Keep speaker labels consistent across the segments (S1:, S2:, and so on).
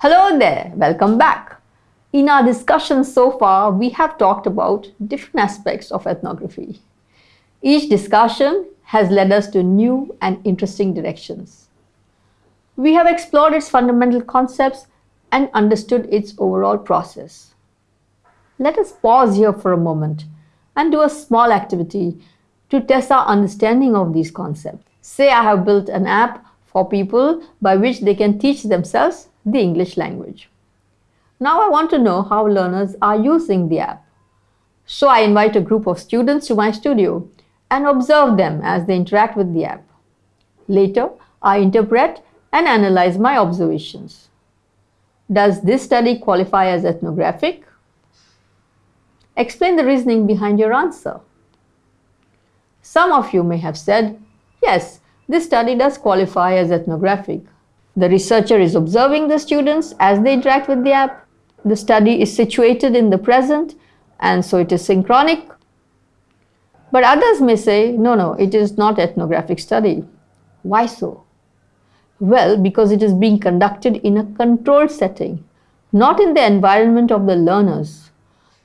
S1: Hello there, welcome back. In our discussion so far, we have talked about different aspects of ethnography. Each discussion has led us to new and interesting directions. We have explored its fundamental concepts and understood its overall process. Let us pause here for a moment and do a small activity to test our understanding of these concepts. Say I have built an app for people by which they can teach themselves the English language. Now I want to know how learners are using the app. So I invite a group of students to my studio and observe them as they interact with the app. Later, I interpret and analyze my observations. Does this study qualify as ethnographic? Explain the reasoning behind your answer. Some of you may have said, yes, this study does qualify as ethnographic. The researcher is observing the students as they interact with the app. The study is situated in the present and so it is synchronic. But others may say, no, no, it is not ethnographic study. Why so? Well, because it is being conducted in a controlled setting, not in the environment of the learners.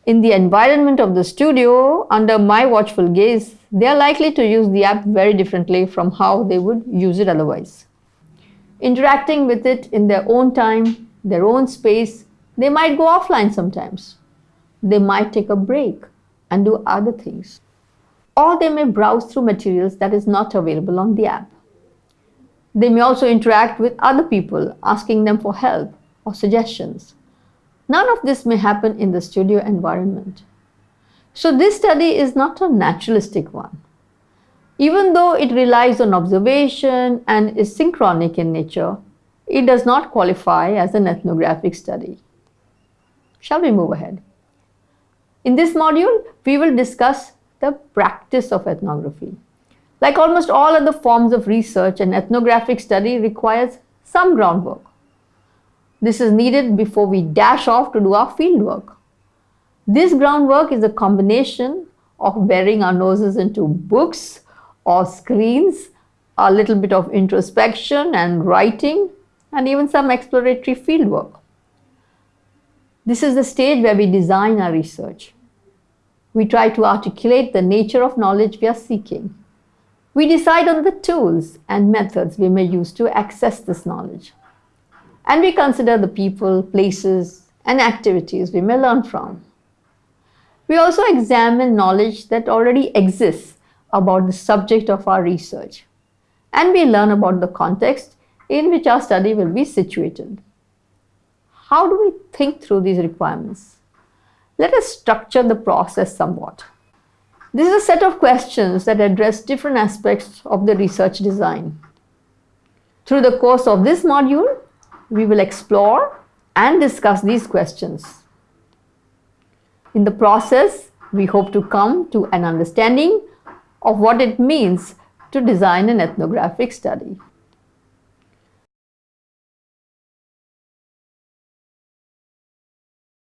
S1: In the environment of the studio, under my watchful gaze, they are likely to use the app very differently from how they would use it otherwise interacting with it in their own time, their own space. They might go offline sometimes. They might take a break and do other things. Or they may browse through materials that is not available on the app. They may also interact with other people, asking them for help or suggestions. None of this may happen in the studio environment. So this study is not a naturalistic one. Even though it relies on observation and is synchronic in nature, it does not qualify as an ethnographic study. Shall we move ahead? In this module, we will discuss the practice of ethnography. Like almost all other forms of research, an ethnographic study requires some groundwork. This is needed before we dash off to do our fieldwork. This groundwork is a combination of burying our noses into books, or screens, a little bit of introspection and writing, and even some exploratory fieldwork. This is the stage where we design our research. We try to articulate the nature of knowledge we are seeking. We decide on the tools and methods we may use to access this knowledge. And we consider the people, places, and activities we may learn from. We also examine knowledge that already exists about the subject of our research and we learn about the context in which our study will be situated. How do we think through these requirements? Let us structure the process somewhat. This is a set of questions that address different aspects of the research design. Through the course of this module, we will explore and discuss these questions. In the process, we hope to come to an understanding of what it means to design an ethnographic study.